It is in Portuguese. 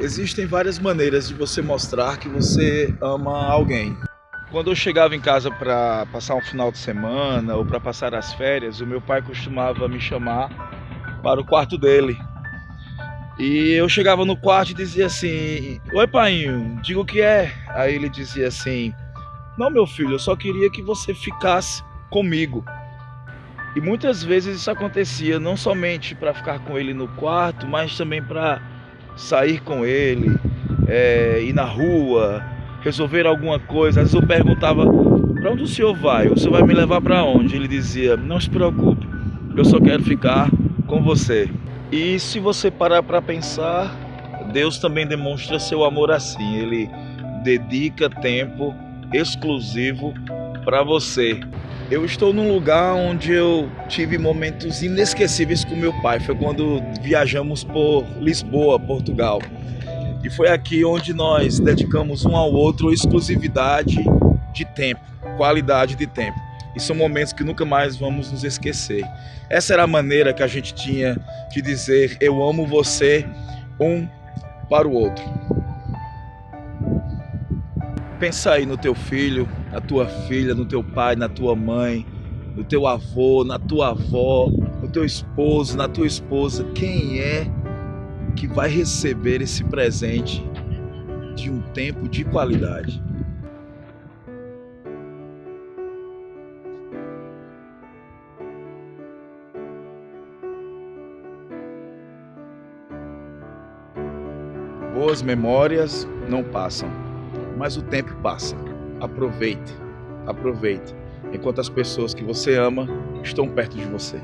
Existem várias maneiras de você mostrar que você ama alguém. Quando eu chegava em casa para passar um final de semana ou para passar as férias, o meu pai costumava me chamar para o quarto dele. E eu chegava no quarto e dizia assim: Oi, pai, diga o que é. Aí ele dizia assim: Não, meu filho, eu só queria que você ficasse comigo. E muitas vezes isso acontecia não somente para ficar com ele no quarto, mas também para sair com ele, é, ir na rua, resolver alguma coisa. Às vezes eu perguntava: para onde o senhor vai? O senhor vai me levar para onde? Ele dizia: Não se preocupe, eu só quero ficar com você. E se você parar para pensar, Deus também demonstra seu amor assim. Ele dedica tempo exclusivo para você. Eu estou num lugar onde eu tive momentos inesquecíveis com meu pai. Foi quando viajamos por Lisboa, Portugal. E foi aqui onde nós dedicamos um ao outro exclusividade de tempo, qualidade de tempo. E são momentos que nunca mais vamos nos esquecer. Essa era a maneira que a gente tinha de dizer: Eu amo você, um para o outro. Pensa aí no teu filho, na tua filha, no teu pai, na tua mãe, no teu avô, na tua avó, no teu esposo, na tua esposa. Quem é que vai receber esse presente de um tempo de qualidade? Boas memórias não passam mas o tempo passa. Aproveite, aproveite, enquanto as pessoas que você ama estão perto de você.